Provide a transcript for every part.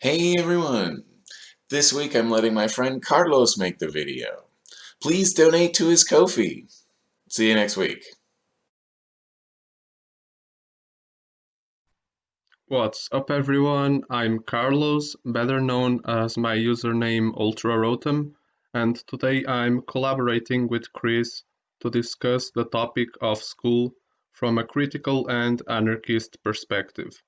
Hey everyone! This week I'm letting my friend Carlos make the video. Please donate to his Ko-fi. See you next week. What's up everyone, I'm Carlos, better known as my username UltraRotem, and today I'm collaborating with Chris to discuss the topic of school from a critical and anarchist perspective.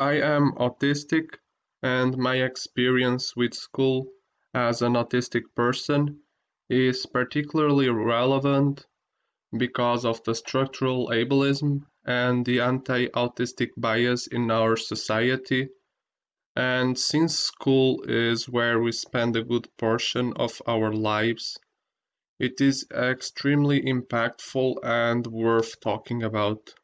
I am autistic and my experience with school as an autistic person is particularly relevant because of the structural ableism and the anti-autistic bias in our society and since school is where we spend a good portion of our lives it is extremely impactful and worth talking about.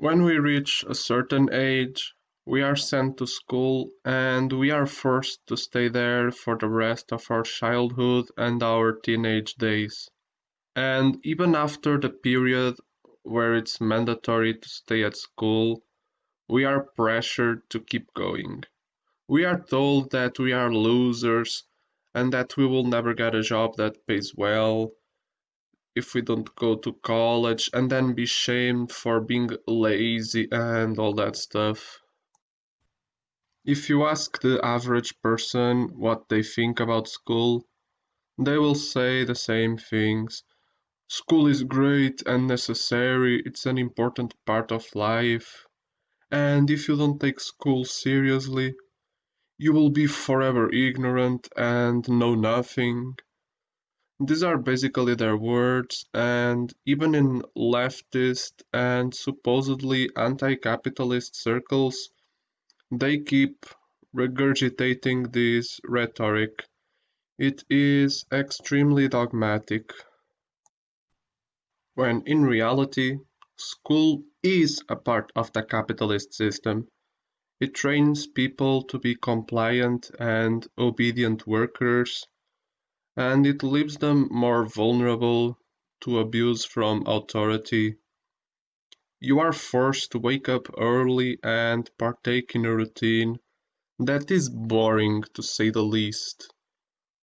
When we reach a certain age, we are sent to school and we are forced to stay there for the rest of our childhood and our teenage days. And even after the period where it's mandatory to stay at school, we are pressured to keep going. We are told that we are losers and that we will never get a job that pays well if we don't go to college and then be shamed for being lazy and all that stuff. If you ask the average person what they think about school, they will say the same things. School is great and necessary, it's an important part of life. And if you don't take school seriously, you will be forever ignorant and know nothing. These are basically their words, and even in leftist and supposedly anti-capitalist circles, they keep regurgitating this rhetoric. It is extremely dogmatic. When in reality, school is a part of the capitalist system. It trains people to be compliant and obedient workers and it leaves them more vulnerable to abuse from authority. You are forced to wake up early and partake in a routine that is boring to say the least,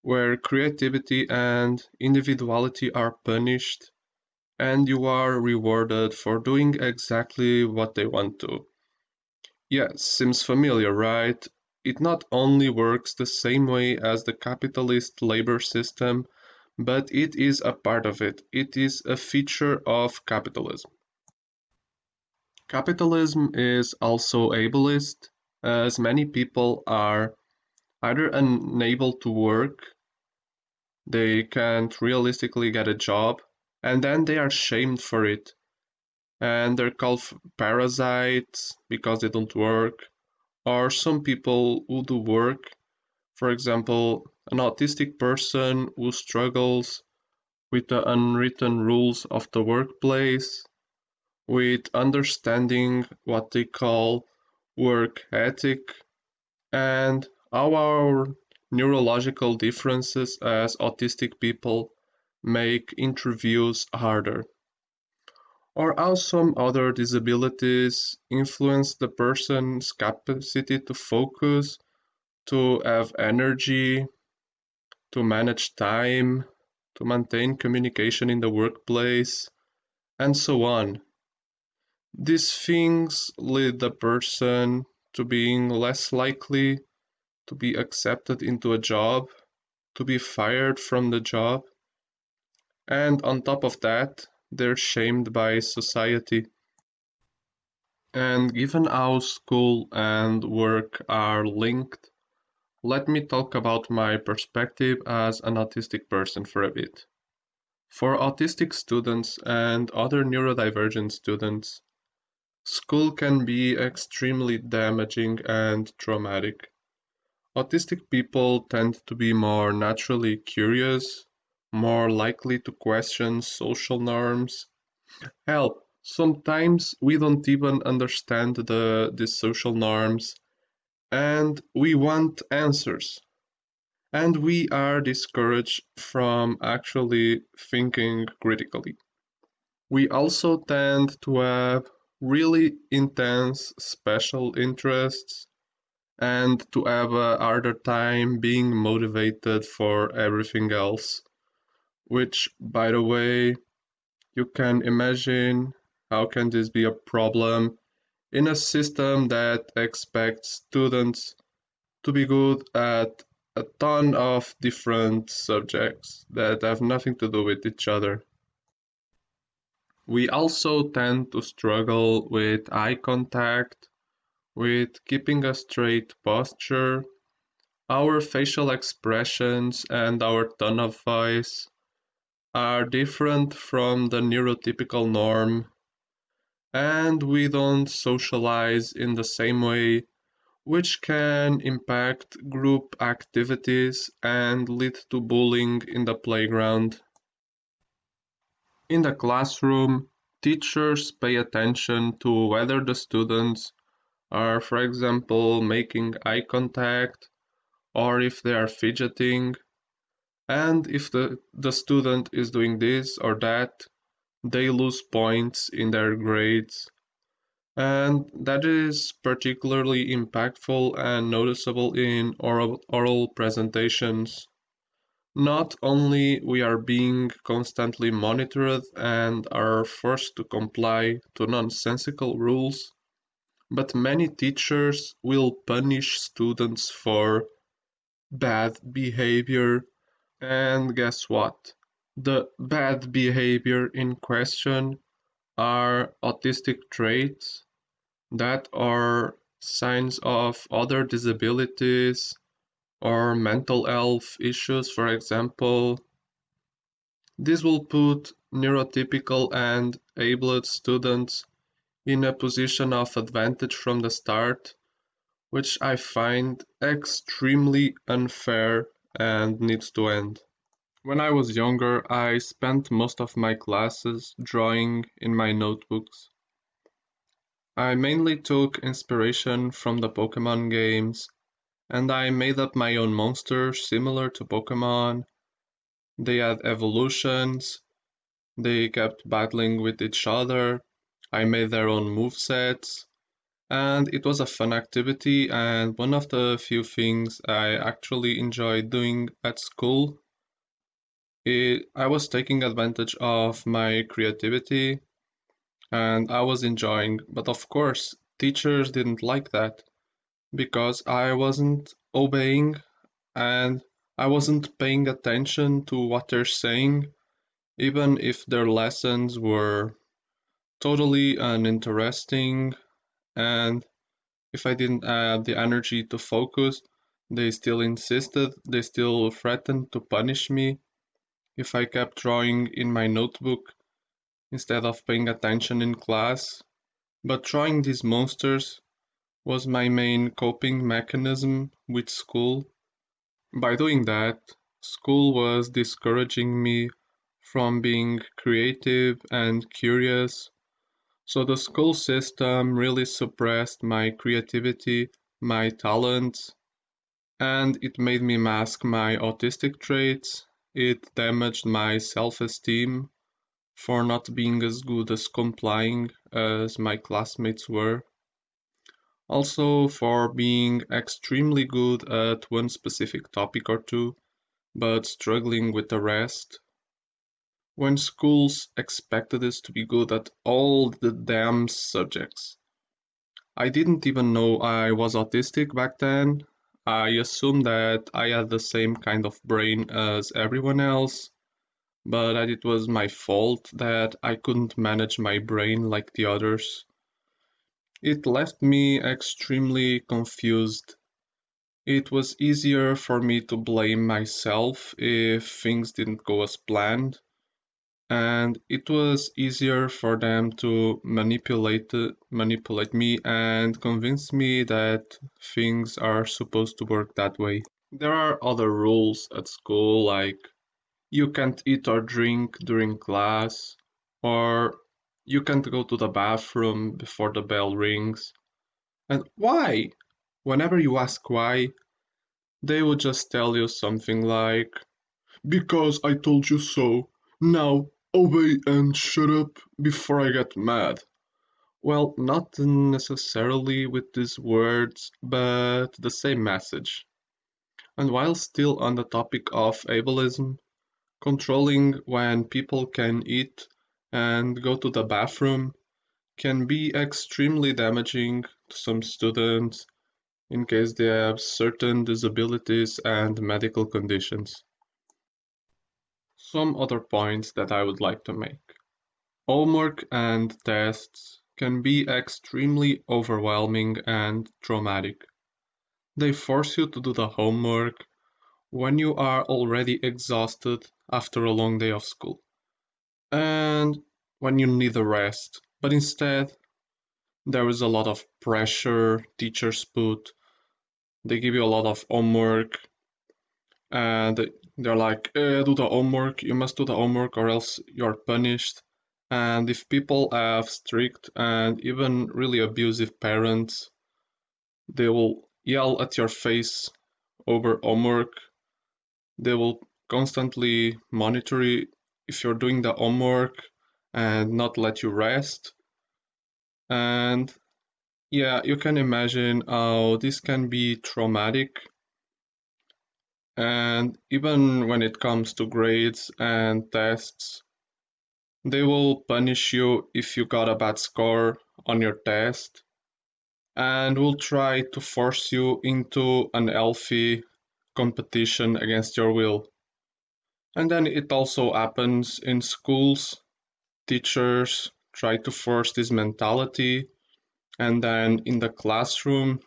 where creativity and individuality are punished and you are rewarded for doing exactly what they want to. Yes, seems familiar, right? It not only works the same way as the capitalist labor system, but it is a part of it. It is a feature of capitalism. Capitalism is also ableist, as many people are either unable to work, they can't realistically get a job, and then they are shamed for it. And they're called parasites because they don't work, are some people who do work, for example, an autistic person who struggles with the unwritten rules of the workplace, with understanding what they call work ethic, and how our neurological differences as autistic people make interviews harder or how some other disabilities influence the person's capacity to focus, to have energy, to manage time, to maintain communication in the workplace, and so on. These things lead the person to being less likely to be accepted into a job, to be fired from the job, and on top of that, they're shamed by society. And given how school and work are linked, let me talk about my perspective as an autistic person for a bit. For autistic students and other neurodivergent students, school can be extremely damaging and traumatic. Autistic people tend to be more naturally curious, more likely to question social norms. Hell, sometimes we don't even understand the, the social norms and we want answers. And we are discouraged from actually thinking critically. We also tend to have really intense special interests and to have a harder time being motivated for everything else. Which, by the way, you can imagine how can this be a problem in a system that expects students to be good at a ton of different subjects that have nothing to do with each other. We also tend to struggle with eye contact, with keeping a straight posture, our facial expressions and our tone of voice are different from the neurotypical norm, and we don't socialize in the same way, which can impact group activities and lead to bullying in the playground. In the classroom, teachers pay attention to whether the students are, for example, making eye contact or if they are fidgeting. And if the, the student is doing this or that, they lose points in their grades. And that is particularly impactful and noticeable in oral, oral presentations. Not only we are being constantly monitored and are forced to comply to nonsensical rules, but many teachers will punish students for bad behavior. And guess what? The bad behavior in question are autistic traits that are signs of other disabilities or mental health issues, for example. This will put neurotypical and abled students in a position of advantage from the start, which I find extremely unfair and needs to end. When I was younger, I spent most of my classes drawing in my notebooks. I mainly took inspiration from the Pokemon games and I made up my own monsters similar to Pokemon. They had evolutions, they kept battling with each other, I made their own move sets, and it was a fun activity and one of the few things I actually enjoyed doing at school. It, I was taking advantage of my creativity and I was enjoying, but of course, teachers didn't like that because I wasn't obeying and I wasn't paying attention to what they're saying, even if their lessons were totally uninteresting. And if I didn't have the energy to focus, they still insisted, they still threatened to punish me if I kept drawing in my notebook instead of paying attention in class. But drawing these monsters was my main coping mechanism with school. By doing that, school was discouraging me from being creative and curious. So the school system really suppressed my creativity, my talents, and it made me mask my autistic traits. It damaged my self esteem for not being as good as complying as my classmates were also for being extremely good at one specific topic or two, but struggling with the rest. When schools expected us to be good at all the damn subjects. I didn't even know I was autistic back then. I assumed that I had the same kind of brain as everyone else, but that it was my fault that I couldn't manage my brain like the others. It left me extremely confused. It was easier for me to blame myself if things didn't go as planned, and it was easier for them to manipulate manipulate me and convince me that things are supposed to work that way. There are other rules at school like you can't eat or drink during class or you can't go to the bathroom before the bell rings. And why? Whenever you ask why, they will just tell you something like, Because I told you so. Now obey and shut up before I get mad. Well, not necessarily with these words, but the same message. And while still on the topic of ableism, controlling when people can eat and go to the bathroom can be extremely damaging to some students in case they have certain disabilities and medical conditions. Some other points that I would like to make. Homework and tests can be extremely overwhelming and traumatic. They force you to do the homework when you are already exhausted after a long day of school and when you need a rest. But instead, there is a lot of pressure teachers put. They give you a lot of homework and they're like, eh, do the homework, you must do the homework or else you're punished. And if people have strict and even really abusive parents, they will yell at your face over homework. They will constantly monitor if you're doing the homework and not let you rest. And yeah, you can imagine how this can be traumatic. And even when it comes to grades and tests, they will punish you if you got a bad score on your test and will try to force you into an healthy competition against your will. And then it also happens in schools. Teachers try to force this mentality, and then in the classroom,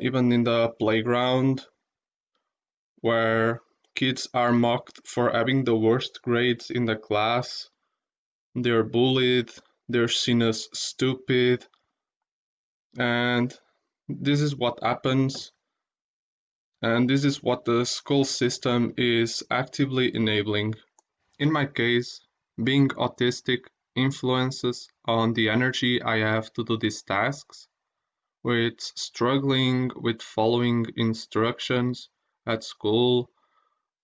even in the playground, where kids are mocked for having the worst grades in the class. They're bullied, they're seen as stupid, and this is what happens. And this is what the school system is actively enabling. In my case, being autistic influences on the energy I have to do these tasks, with struggling with following instructions at school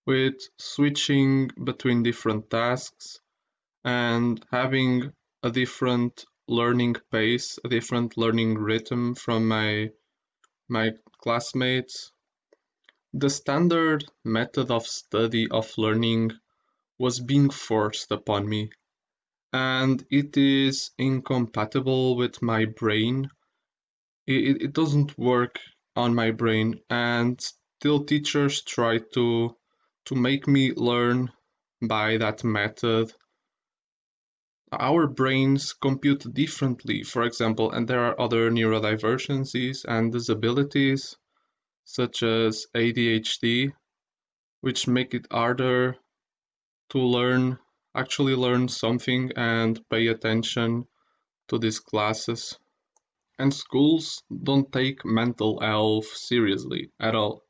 with switching between different tasks and having a different learning pace, a different learning rhythm from my my classmates. The standard method of study of learning was being forced upon me, and it is incompatible with my brain. It, it doesn't work on my brain, and still teachers try to to make me learn by that method. Our brains compute differently, for example, and there are other neurodivergencies and disabilities, such as ADHD, which make it harder to learn, actually learn something and pay attention to these classes. And schools don't take mental health seriously at all.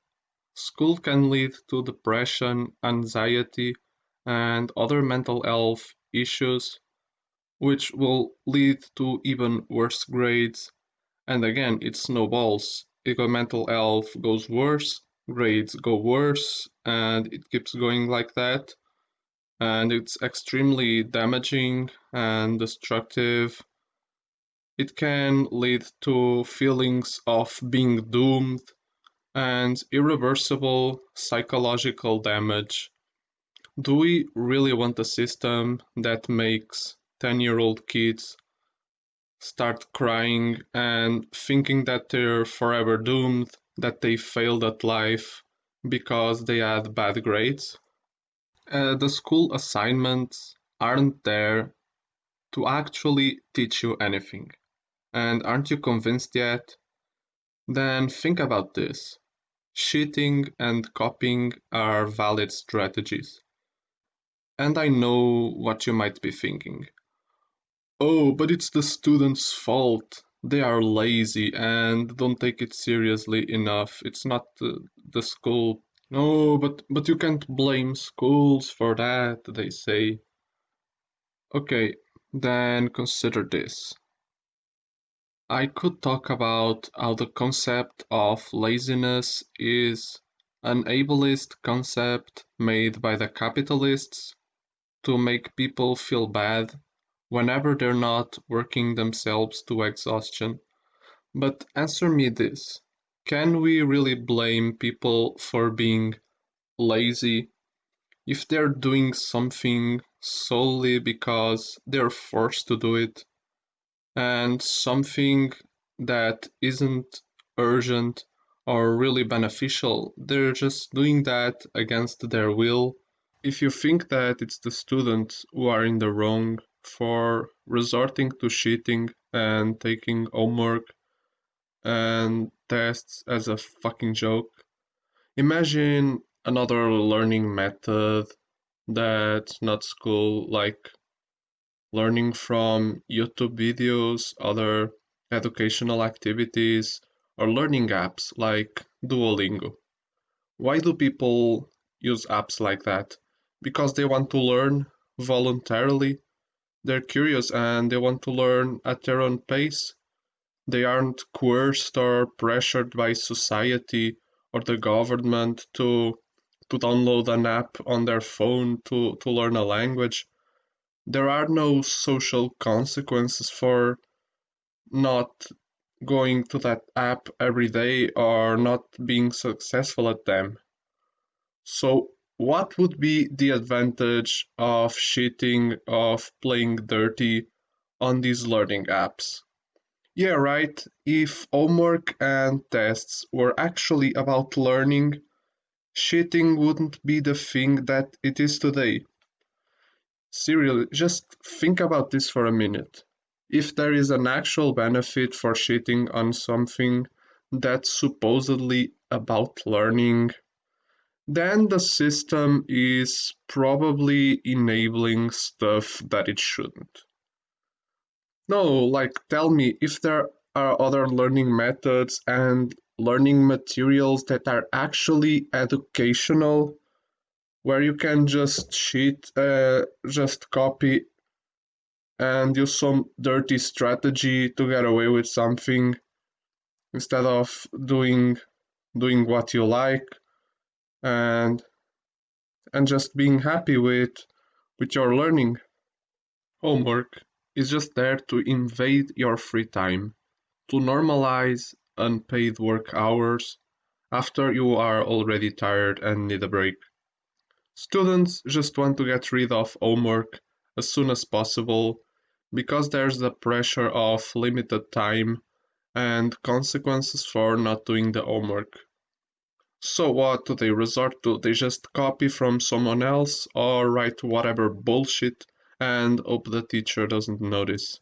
School can lead to depression, anxiety, and other mental health issues, which will lead to even worse grades. And again, it snowballs. If mental health goes worse, grades go worse, and it keeps going like that. And it's extremely damaging and destructive. It can lead to feelings of being doomed and irreversible psychological damage. Do we really want a system that makes 10 year old kids start crying and thinking that they're forever doomed, that they failed at life because they had bad grades? Uh, the school assignments aren't there to actually teach you anything. And aren't you convinced yet? Then think about this. Cheating and copying are valid strategies. And I know what you might be thinking. Oh, but it's the students' fault. They are lazy and don't take it seriously enough. It's not the, the school. No, but but you can't blame schools for that, they say. Okay, then consider this. I could talk about how the concept of laziness is an ableist concept made by the capitalists to make people feel bad whenever they're not working themselves to exhaustion. But answer me this can we really blame people for being lazy if they're doing something solely because they're forced to do it and something that isn't urgent or really beneficial, they're just doing that against their will. If you think that it's the students who are in the wrong for resorting to cheating and taking homework and tests as a fucking joke, imagine another learning method that's not school, like learning from YouTube videos, other educational activities, or learning apps like Duolingo. Why do people use apps like that? Because they want to learn voluntarily. They're curious and they want to learn at their own pace. They aren't coerced or pressured by society or the government to to download an app on their phone to, to learn a language. There are no social consequences for not going to that app every day or not being successful at them. So, what would be the advantage of cheating, of playing dirty on these learning apps? Yeah, right. If homework and tests were actually about learning, cheating wouldn't be the thing that it is today. Seriously, just think about this for a minute if there is an actual benefit for cheating on something that's supposedly about learning, then the system is probably enabling stuff that it shouldn't. No, like tell me if there are other learning methods and learning materials that are actually educational where you can just cheat, uh, just copy and use some dirty strategy to get away with something instead of doing doing what you like and and just being happy with with your learning. Homework is just there to invade your free time to normalize unpaid work hours after you are already tired and need a break students just want to get rid of homework as soon as possible because there's the pressure of limited time and consequences for not doing the homework. So what do they resort to? They just copy from someone else or write whatever bullshit and hope the teacher doesn't notice.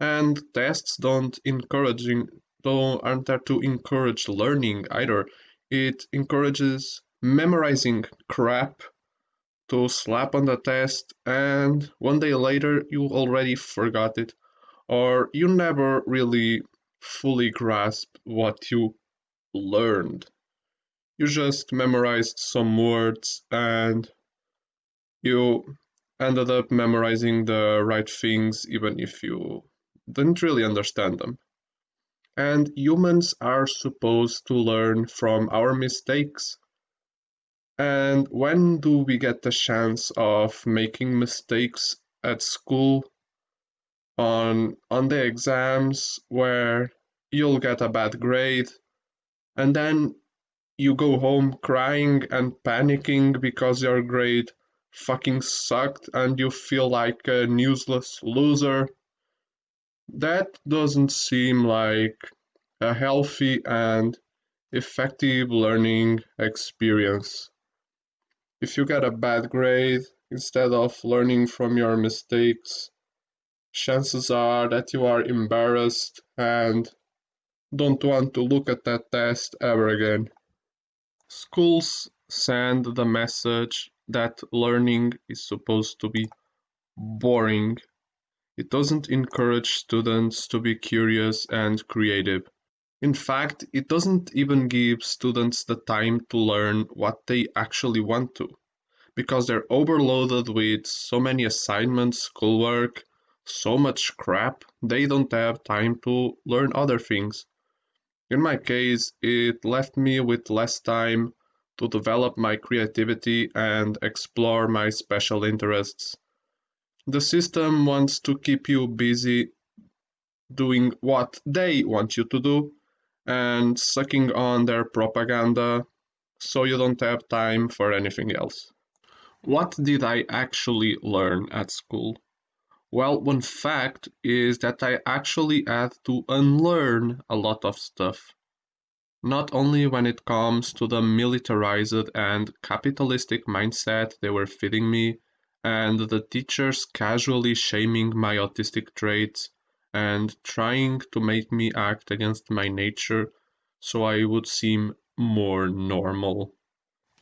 And tests don't encouraging don't aren't there to encourage learning either. It encourages memorizing crap to slap on the test and one day later you already forgot it or you never really fully grasped what you learned. You just memorized some words and you ended up memorizing the right things even if you didn't really understand them. And humans are supposed to learn from our mistakes and when do we get the chance of making mistakes at school on on the exams where you'll get a bad grade? And then you go home crying and panicking because your grade fucking sucked and you feel like a useless loser? That doesn't seem like a healthy and effective learning experience if you get a bad grade instead of learning from your mistakes, chances are that you are embarrassed and don't want to look at that test ever again. Schools send the message that learning is supposed to be boring. It doesn't encourage students to be curious and creative. In fact, it doesn't even give students the time to learn what they actually want to, because they're overloaded with so many assignments, schoolwork, so much crap, they don't have time to learn other things. In my case, it left me with less time to develop my creativity and explore my special interests. The system wants to keep you busy doing what they want you to do and sucking on their propaganda so you don't have time for anything else. What did I actually learn at school? Well, one fact is that I actually had to unlearn a lot of stuff. Not only when it comes to the militarized and capitalistic mindset they were feeding me, and the teachers casually shaming my autistic traits and trying to make me act against my nature so I would seem more normal.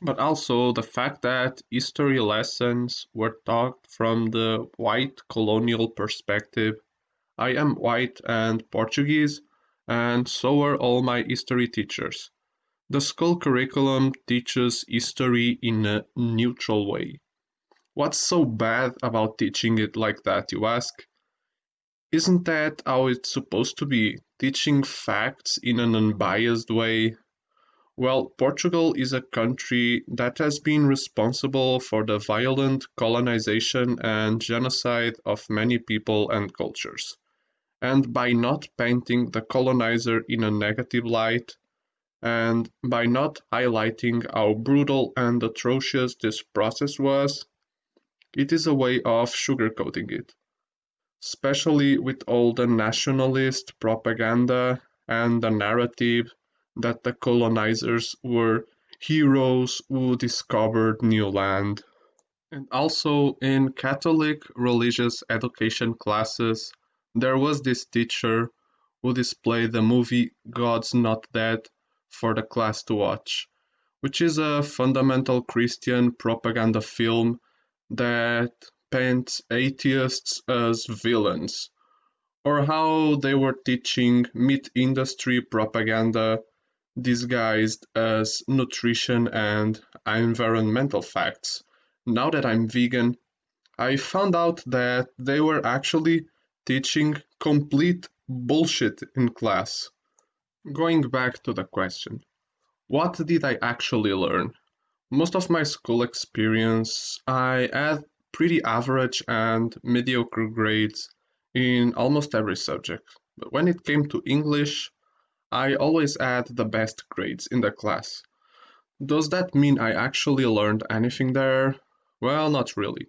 But also the fact that history lessons were taught from the white colonial perspective. I am white and Portuguese, and so are all my history teachers. The school curriculum teaches history in a neutral way. What's so bad about teaching it like that, you ask? Isn't that how it's supposed to be? Teaching facts in an unbiased way? Well, Portugal is a country that has been responsible for the violent colonization and genocide of many people and cultures. And by not painting the colonizer in a negative light, and by not highlighting how brutal and atrocious this process was, it is a way of sugarcoating it especially with all the nationalist propaganda and the narrative that the colonizers were heroes who discovered new land. And also in Catholic religious education classes, there was this teacher who displayed the movie God's Not Dead for the class to watch, which is a fundamental Christian propaganda film that paints atheists as villains, or how they were teaching meat industry propaganda disguised as nutrition and environmental facts. Now that I'm vegan, I found out that they were actually teaching complete bullshit in class. Going back to the question, what did I actually learn? Most of my school experience, I had pretty average and mediocre grades in almost every subject. But when it came to English, I always had the best grades in the class. Does that mean I actually learned anything there? Well, not really.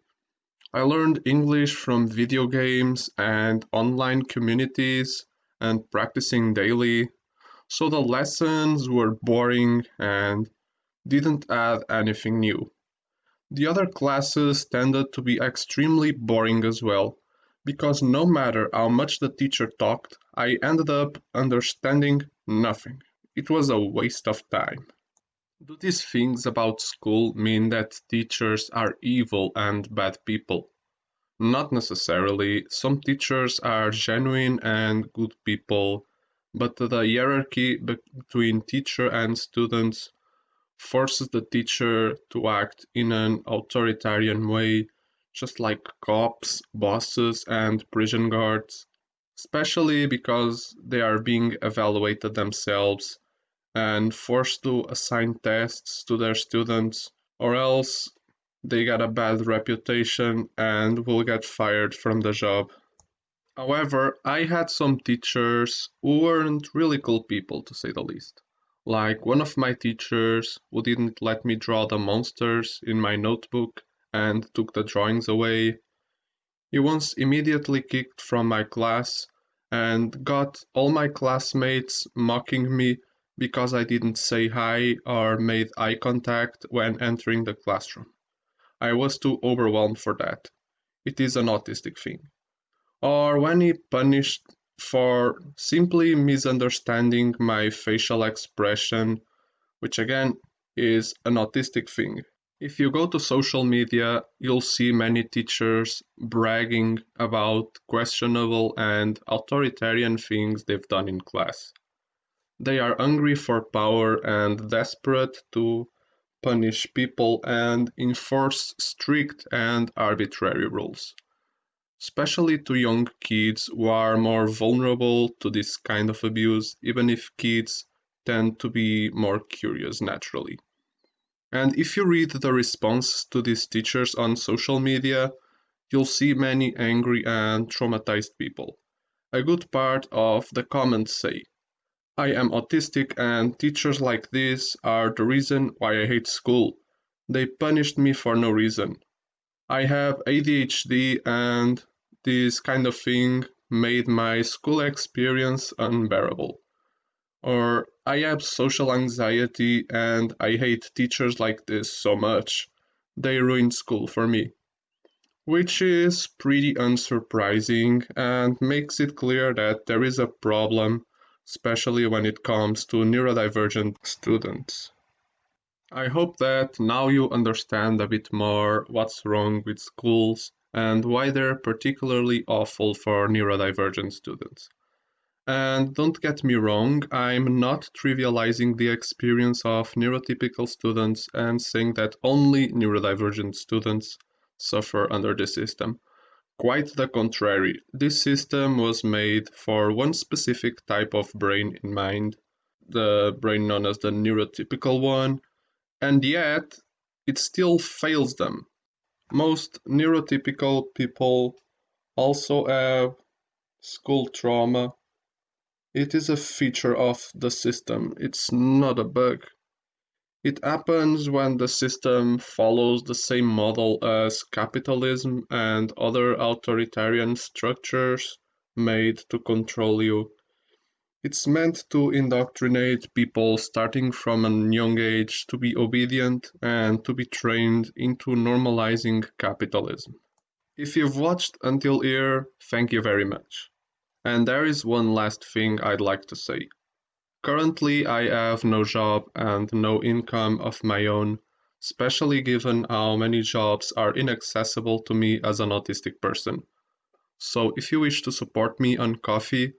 I learned English from video games and online communities and practicing daily, so the lessons were boring and didn't add anything new. The other classes tended to be extremely boring as well, because no matter how much the teacher talked, I ended up understanding nothing. It was a waste of time. Do these things about school mean that teachers are evil and bad people? Not necessarily. Some teachers are genuine and good people, but the hierarchy between teacher and students forces the teacher to act in an authoritarian way, just like cops, bosses, and prison guards, especially because they are being evaluated themselves and forced to assign tests to their students, or else they get a bad reputation and will get fired from the job. However, I had some teachers who weren't really cool people, to say the least. Like one of my teachers who didn't let me draw the monsters in my notebook and took the drawings away. He once immediately kicked from my class and got all my classmates mocking me because I didn't say hi or made eye contact when entering the classroom. I was too overwhelmed for that. It is an autistic thing. Or when he punished for simply misunderstanding my facial expression, which again is an autistic thing. If you go to social media, you'll see many teachers bragging about questionable and authoritarian things they've done in class. They are hungry for power and desperate to punish people and enforce strict and arbitrary rules especially to young kids who are more vulnerable to this kind of abuse, even if kids tend to be more curious naturally. And if you read the response to these teachers on social media, you'll see many angry and traumatized people. A good part of the comments say, I am autistic and teachers like this are the reason why I hate school. They punished me for no reason. I have ADHD and this kind of thing made my school experience unbearable. Or I have social anxiety and I hate teachers like this so much. They ruined school for me. Which is pretty unsurprising and makes it clear that there is a problem especially when it comes to neurodivergent students. I hope that now you understand a bit more what's wrong with schools and why they're particularly awful for neurodivergent students. And don't get me wrong, I'm not trivializing the experience of neurotypical students and saying that only neurodivergent students suffer under this system. Quite the contrary, this system was made for one specific type of brain in mind, the brain known as the neurotypical one, and yet it still fails them. Most neurotypical people also have school trauma. It is a feature of the system, it's not a bug. It happens when the system follows the same model as capitalism and other authoritarian structures made to control you. It's meant to indoctrinate people starting from a young age to be obedient and to be trained into normalizing capitalism. If you've watched until here, thank you very much. And there is one last thing I'd like to say. Currently, I have no job and no income of my own, especially given how many jobs are inaccessible to me as an autistic person. So if you wish to support me on Ko-fi,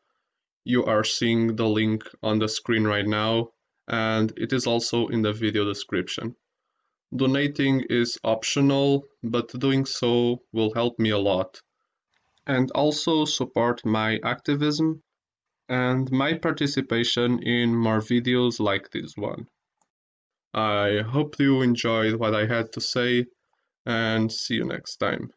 you are seeing the link on the screen right now, and it is also in the video description. Donating is optional, but doing so will help me a lot. And also support my activism and my participation in more videos like this one. I hope you enjoyed what I had to say and see you next time.